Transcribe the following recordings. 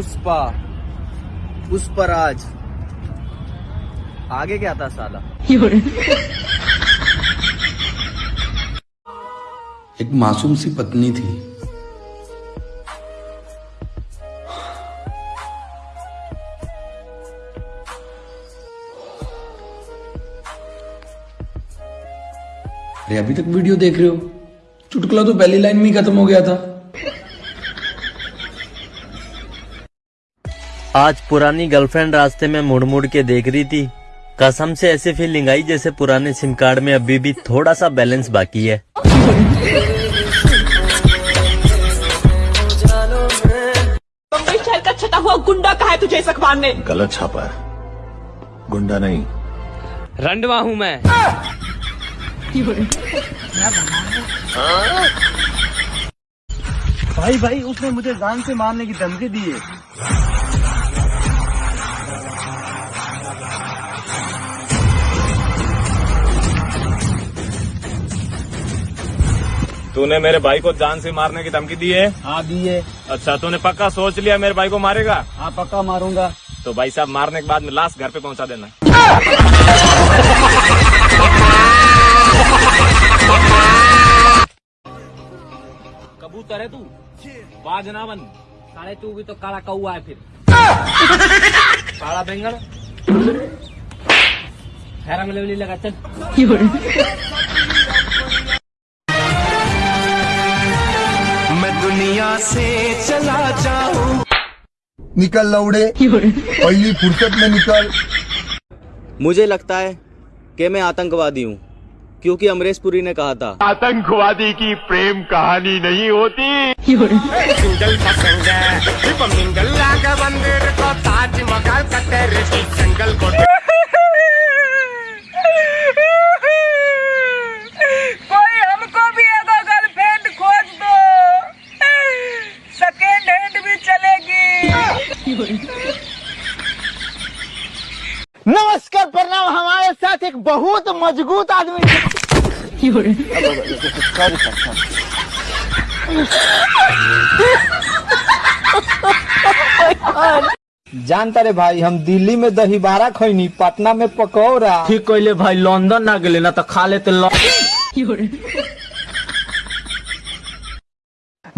पुष्पा पुष्पराज आगे क्या था साला? एक मासूम सी पत्नी थी। अरे, अभी तक वीडियो देख रहे हो? चुटकुला तो पहली लाइन में ही खत्म हो गया था। आज पुरानी गर्लफ्रेंड रास्ते में मुड़ मुड़ के देख रही थी। कसम से ऐसी फीलिंग आई जैसे पुराने सिम कार्ड में अभी भी थोड़ा सा बैलेंस बाकी है। बम्बई शहर का छटा हुआ गुंडा कहा है तुझे इस अखबार ने गलत छापा है। गुंडा नहीं। रंडवा हूँ मैं। भाई भाई उसने मुझे जान से मारने की धमकी दी है। तूने मेरे भाई को जान से मारने की धमकी दी है? हाँ दी है। अच्छा तूने पक्का सोच लिया मेरे भाई को मारेगा? हाँ पक्का मारूँगा। तो भाई साहब मारने के बाद में लाश घर पे पहुँचा देना। कबूतर है तू? बाज ना बन साले तू भी तो काला कौआ है फिर। काला बेंगल। खैरा में लेवली लगा चल निकल लौड़े। पहली फुर्सत में निकल। मुझे लगता है कि मैं आतंकवादी हूँ क्योंकि अमरीश पुरी ने कहा था। आतंकवादी की प्रेम कहानी नहीं होती। कोई हमको भी एक गर्लफ्रेंड खोज दो सेकेंड हैंड भी चलेगी नमस्कार प्रणाम। हमारे साथ एक बहुत मज़बूत आदमी जानता रे भाई हम दिल्ली में दही बारा खैनी पटना में पकौड़ा। ठीक कहले भाई लंदन ना गेले ना तो खा लेते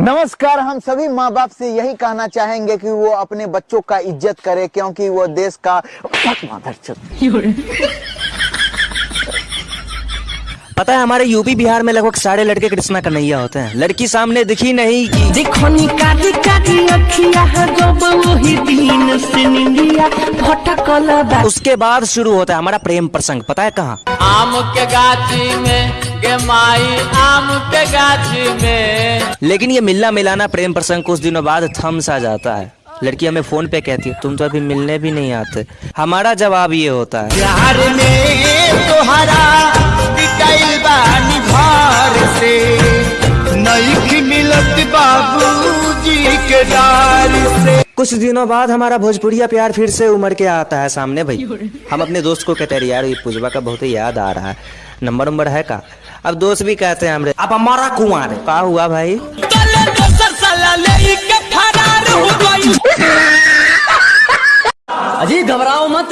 नमस्कार हम सभी माँ बाप से यही कहना चाहेंगे कि वो अपने बच्चों का इज़्ज़त करे क्योंकि वो देश का पता है हमारे यूपी बिहार में लगभग सारे लड़के कृष्णा कन्हैया होते हैं। लड़की सामने दिखी नहीं। कि भटकल उसके बाद शुरू होता है हमारा प्रेम प्रसंग पता है कहाँ? आम के गाछी में के माई आम के गाछी में। लेकिन ये मिलना मिलाना प्रेम प्रसंग कुछ दिनों बाद थम सा जाता है। लड़की हमें फ़ोन पे कहती है तुम तो अभी मिलने भी नहीं आते। हमारा जवाब ये होता है। प्यार में तोहरा से। नईख मिलत बाबूजी के से कुछ दिनों बाद हमारा भोजपुरिया प्यार फिर से उमड़ के आता है सामने भाई। हम अपने दोस्त को कहते हैं यार ये पुजवा का बहुत ही याद आ रहा है। नंबर नंबर है का? अब दोस्त भी कहते हैं हमरे अब हमारा कुआर का हुआ भाई? अजी घबराओ मत।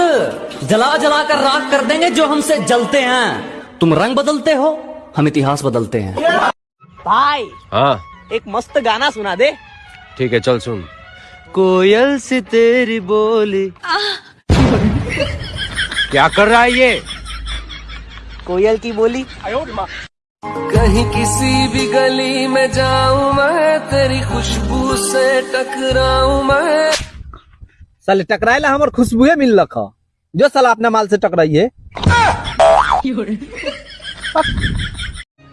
जला जला कर राख कर देंगे जो हमसे जलते हैं। तुम रंग बदलते हो हम इतिहास बदलते हैं। भाई हाँ। एक मस्त गाना सुना दे। ठीक है चल सुन। कोयल से तेरी बोली। क्या कर रहा है ये? कोयल की बोली। कहीं किसी भी गली में जाऊँ मैं तेरी खुशबू से टकराऊं मैं। साले टकराएला हमार खुशबुए मिल रखा। जो साला अपने माल से टकराइए।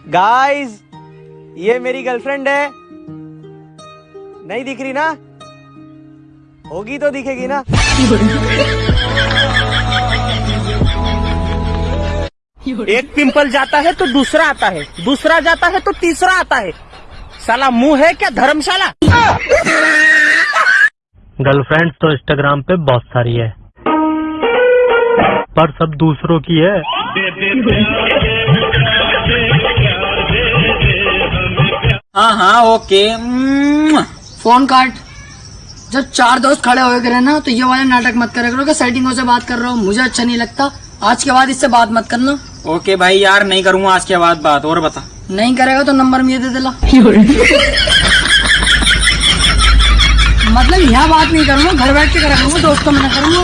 गाइस ये मेरी गर्लफ्रेंड है। नहीं दिख रही ना? होगी तो दिखेगी ना। एक पिंपल जाता है तो दूसरा आता है। दूसरा जाता है तो तीसरा आता है। साला मुँह है क्या धर्मशाला? गर्लफ्रेंड तो इंस्टाग्राम पे बहुत सारी है। पर सब दूसरों की है। हाँ हाँ ओके। फ़ोन काट। जब चार दोस्त खड़े हो गए ना तो ये वाले नाटक मत करे करो कि सेटिंगों से बात कर रहा हूँ मुझे अच्छा नहीं लगता। आज के बाद इससे बात मत करना। ओके भाई यार नहीं करूँगा आज के बाद बात और बता। नहीं करेगा तो नंबर मुझे दे दिला मतलब यहाँ बात नहीं करूँगा घर बैठ के करा करूँगा दोस्तों में ना करूँगा।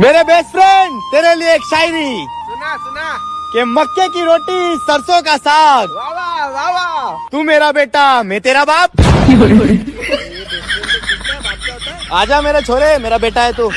मेरे बेस्ट फ्रेंड तेरे लिए एक शायरी। सुना सुना। के मक्के की रोटी सरसों का साग। वाह। वाह वाह। तू मेरा बेटा मैं तेरा बाप। आजा मेरा छोरे मेरा बेटा है तू।